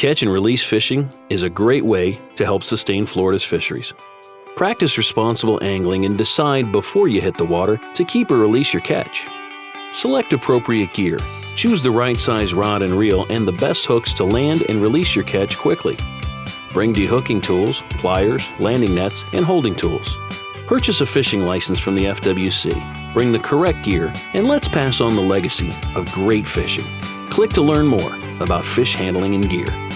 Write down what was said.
Catch and release fishing is a great way to help sustain Florida's fisheries. Practice responsible angling and decide before you hit the water to keep or release your catch. Select appropriate gear. Choose the right size rod and reel and the best hooks to land and release your catch quickly. Bring dehooking tools, pliers, landing nets, and holding tools. Purchase a fishing license from the FWC. Bring the correct gear, and let's pass on the legacy of great fishing. Click to learn more about fish handling and gear.